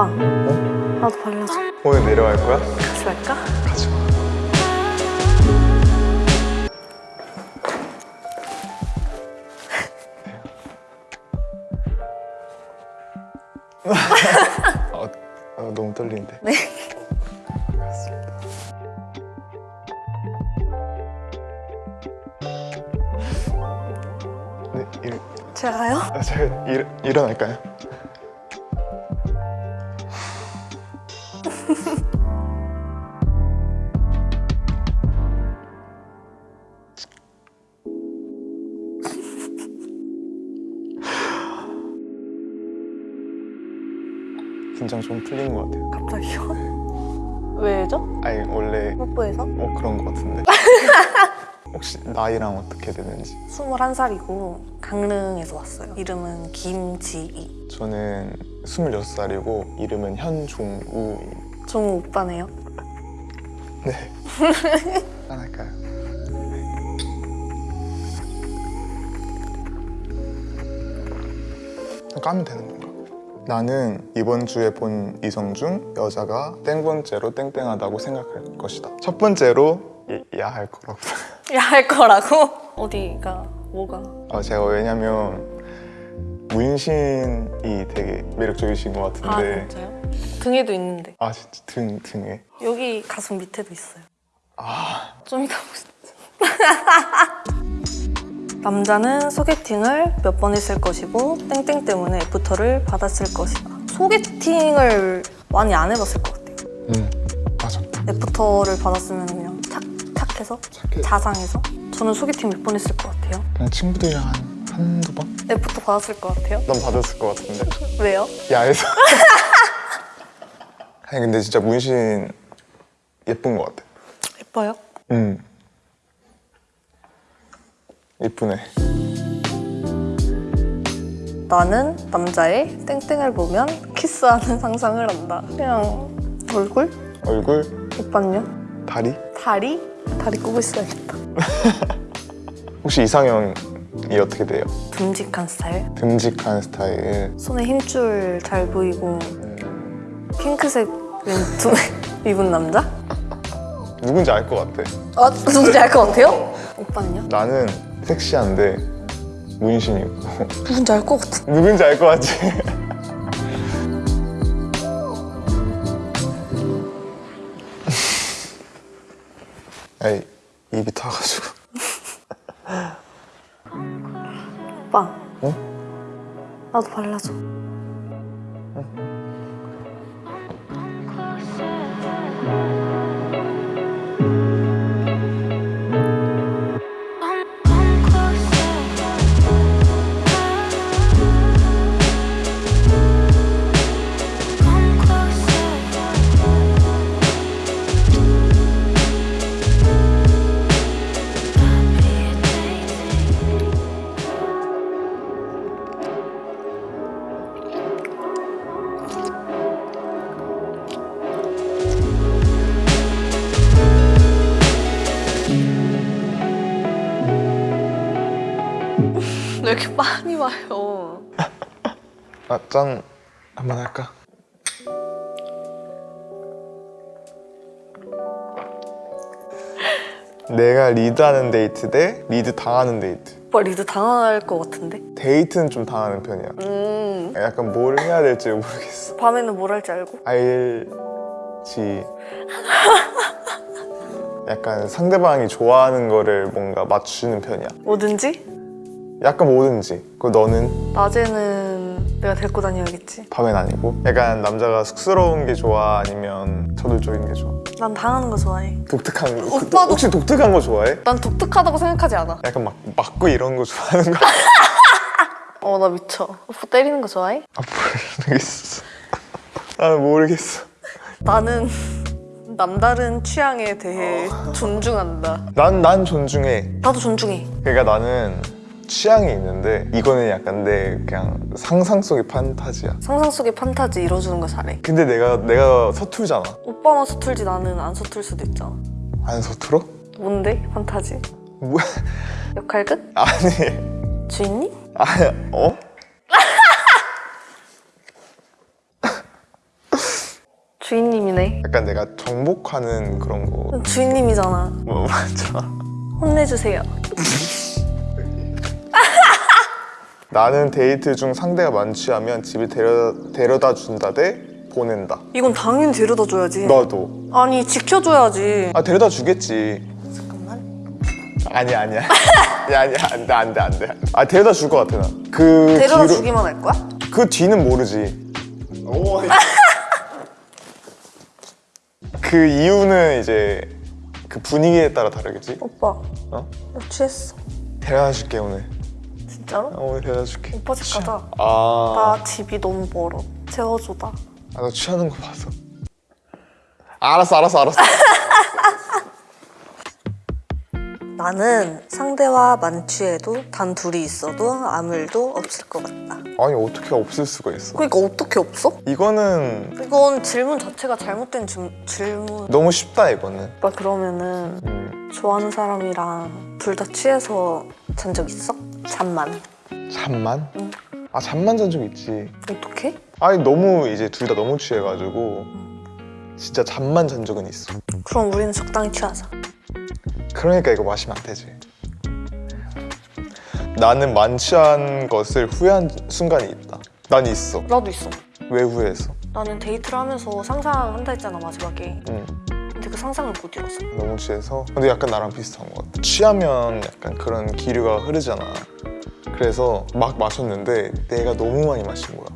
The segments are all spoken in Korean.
오빠 나도 발라줘 오늘 내려갈 거야? 같이 갈까? 가지 마. 아, 아, 너무 떨리는데. 네 네, 일, 제가 가요? 아, 제가 일, 일어날까요? 긴장 좀 풀리는 것 같아요. 갑자기요? 왜죠? 아니 원래 뽀뽀해서? 어 그런 것 같은데. 혹시 나이랑 어떻게 되는지? 21살이고 강릉에서 왔어요 이름은 김지희 저는 26살이고 이름은 현종우입니다. 종우 오빠네요 네. 짠할까요? 까면 되는 건가? 나는 이번 주에 본 이성 중 여자가 땡 번째로 땡땡하다고 생각할 것이다. 첫 번째로 야할 거라고. 야할 거라고? 어디가 뭐가 아, 제가 왜냐면 문신이 되게 매력적이신 것아 같은데 진짜요? 등에도 있는데 아 진짜 등 등에 여기 가슴 밑에도 있어요 아좀 이따 보시죠 남자는 소개팅을 몇 번 했을 것이고 땡땡 때문에 애프터를 받았을 것이다. 소개팅을 많이 안 해봤을 것 같아요. 응 맞아. 애프터를 받았으면 그냥 착, 착해서? 착해. 자상해서? 저는 소개팅 몇 번 했을 것 같아요. 그냥 친구들이랑 한 한두 번? 애프터 받았을 것 같아요? 넌 받았을 것 같은데. 왜요? 야에서. 아니 근데 진짜 문신 예쁜 것 같아. 예뻐요? 응 예쁘네 나는 남자의 땡땡을 보면 키스하는 상상을 한다 그냥 얼굴? 얼굴 오빠는요? 다리 다리? 다리 꼽고 있어야겠다 혹시 이상형 이 어떻게 돼요? 듬직한 스타일 듬직한 스타일 손에 힘줄 잘 보이고 음, 핑크색 왼투 입은 남자? 누군지 알 것 같아 아 누군지 알 것 같아요? 오빠는요? 나는 섹시한데 문신이고. 누군지 알 것 같아. 누군지 알 것 같지? 아이 입이 타가지고. 오빠. 어? 나도 발라줘 왜 이렇게 많이 와요 아, 짠 한번 할까? 내가 리드하는 데이트 대 리드 당하는 데이트 오빠 리드 당할 것 같은데? 데이트는 좀 당하는 편이야 음 약간 뭘 해야 될지 모르겠어 밤에는 뭘 할지 알고? 알지 약간 상대방이 좋아하는 거를 뭔가 맞추는 편이야 뭐든지? 약간 뭐든지. 그 너는? 낮에는 내가 데리고 다녀야겠지. 밤엔 아니고? 약간 남자가 쑥스러운 게 좋아? 아니면 저돌적인 게 좋아? 난 당하는 거 좋아해. 독특한 거. 오빠도- 혹시 독특한 거 좋아해? 난 독특하다고 생각하지 않아. 약간 막 맞고 이런 거 좋아하는 거? 어나 미쳐. 오빠 때리는 거 좋아해? 아 모르겠어. 아 모르겠어. 나는 남다른 취향에 대해 존중한다. 난, 난 존중해. 나도 존중해. 그러니까 나는 취향이 있는데 이거는 약간 내 그냥 상상 속의 판타지야 상상 속의 판타지 이뤄주는 거 잘해 근데 내가 내가 서툴잖아 오빠만 서툴지 나는 안 서툴 수도 있잖아 안 서툴어? 뭔데 판타지? 뭐야 역할 끝? 아니 주인님? 아 어? 주인님이네. 약간 내가 정복하는 그런 거 주인님이잖아. 뭐, 맞아 혼내주세요. 나는 데이트 중 상대가 만취하면 집에 데려, 데려다 준다 대 보낸다 이건 당연히 데려다 줘야지. 나도 아니 지켜줘야지. 아 데려다 주겠지 잠깐만. 아니야 아니야 야, 아니야 안돼 안돼 안돼 아 데려다 줄 것 같아 나그 데려다 뒤로 주기만 할 거야? 그 뒤는 모르지 오. 그 이유는 이제 그 분위기에 따라 다르겠지 오빠, 어? 나 취했어. 데려다 줄게 오늘 진짜로? 어, 오늘 데려다 줄게 오빠 집 가자. 아, 나 집이 너무 멀어. 채워줘다. 아, 너 취하는 거 봐서 알았어 알았어 알았어 나는 상대와 만취해도 단 둘이 있어도 아무 일도 없을 것 같다. 아니 어떻게 없을 수가 있어 그러니까 어떻게 없어? 이거는 이건 질문 자체가 잘못된 질- 질문. 너무 쉽다 이거는 오빠 그러면은 음, 좋아하는 사람이랑 둘 다 취해서 잔 적 있어? 잠만. 잠만? 응. 아 잠만 잔 적 있지 어떻게? 아니 너무 이제 둘 다 너무 취해가지고 진짜 잠만 잔 적은 있어 그럼 우리는 적당히 취하자. 그러니까 이거 마시면 안 되지 나는 만취한 것을 후회한 순간이 있다 난 있어 나도 있어. 왜 후회했어? 나는 데이트를 하면서 상상한다 했잖아 마지막에. 응 근데 그 상상을 못 이뤘어. 너무 취해서 근데 약간 나랑 비슷한 것 같아 취하면 약간 그런 기류가 흐르잖아 그래서 막 마셨는데 내가 너무 많이 마신 거야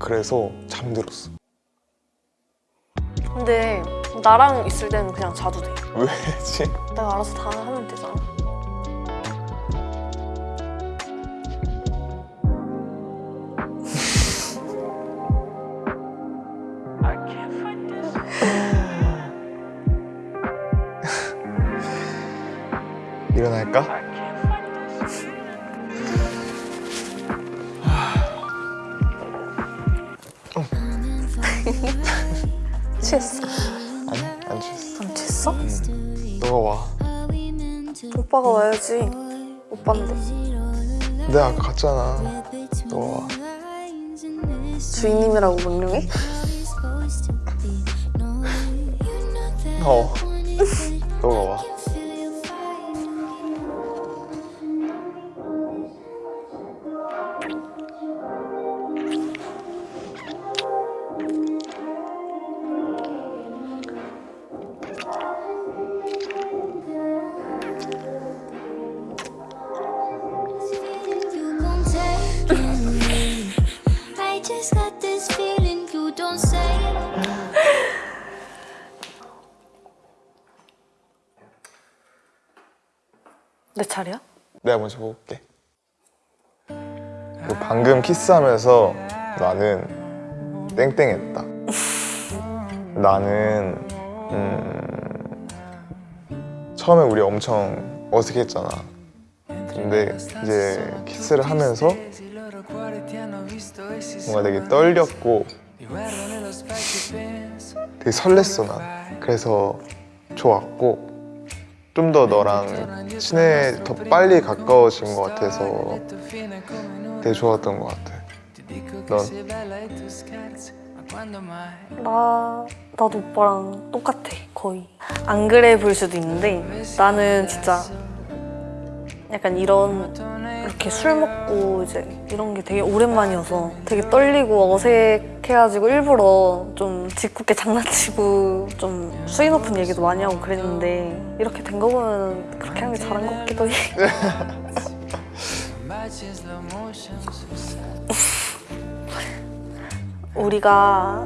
그래서 잠들었어 근데 나랑 있을 때는 그냥 자도 돼. 왜지? 내가 알아서 다 하면 되잖아. 일어날까? 취했어. 아니 안 취했어 안 취했어? 너가 와 오빠가 와야지. 오빠인데. 내가 아까 갔잖아 너가 와 주인님이라고 명령해? 어 너가 와 내 차례야? 내가 먼저 볼게. 그 방금 키스하면서 나는 땡땡했다. 나는 음, 처음에 우리 엄청 어색했잖아. 근데 이제 키스를 하면서 뭔가 되게 떨렸고 되게 설렜어 난. 그래서 좋았고 좀 더 너랑 친해 더 빨리 가까워진 것 같아서 되게 좋았던 것 같아. 넌? 나 나도 오빠랑 똑같아 거의. 안 그래 보일 수도 있는데 나는 진짜 약간 이런 이렇게 술 먹고 이제 이런 게 되게 오랜만이어서 되게 떨리고 어색해가지고 일부러 좀 짓궂게 장난치고 좀 수위 높은 얘기도 많이 하고 그랬는데 이렇게 된 거 보면 그렇게 하는 게 잘한 것 같기도 해 우리가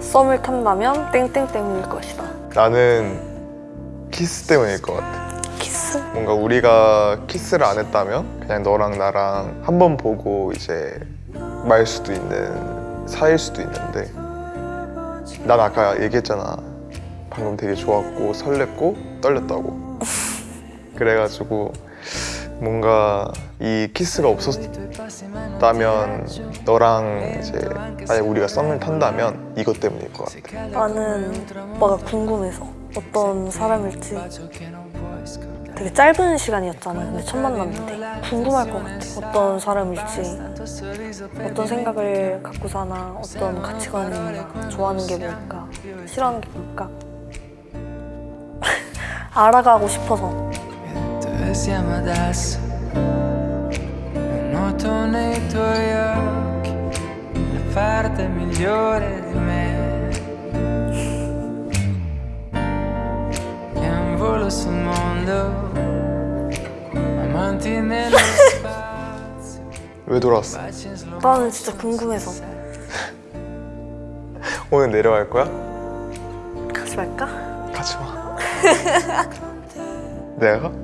썸을 탄다면 땡땡 때문일 것이다 나는 키스 때문일 것 같아? 뭔가 우리가 키스를 안 했다면 그냥 너랑 나랑 한 번 보고 이제 말 수도 있는 사이일 수도 있는데 난 아까 얘기했잖아. 방금 되게 좋았고 설렜고 떨렸다고. 그래가지고 뭔가 이 키스가 없었다면 너랑 이제 만약에 우리가 썸을 탄다면 이것 때문일 것 같아. 나는 오빠가 궁금해서 어떤 사람일지 되게 짧은 시간이었잖아. 근데 첫 만났는데 궁금할 것 같아. 어떤 사람일지, 어떤 생각을 갖고 사나, 어떤 가치관이 있나, 좋아하는 게 뭘까, 싫어하는 게 뭘까. 알아가고 싶어서. Noto nei tuoi occhi la parte migliore di me. Volo sul mondo, amanti nello spazio, 왜 돌아왔어? 나는 진짜 궁금해서. 오늘 내려갈 거야? 같이 갈까? 가지 마. 내가 가?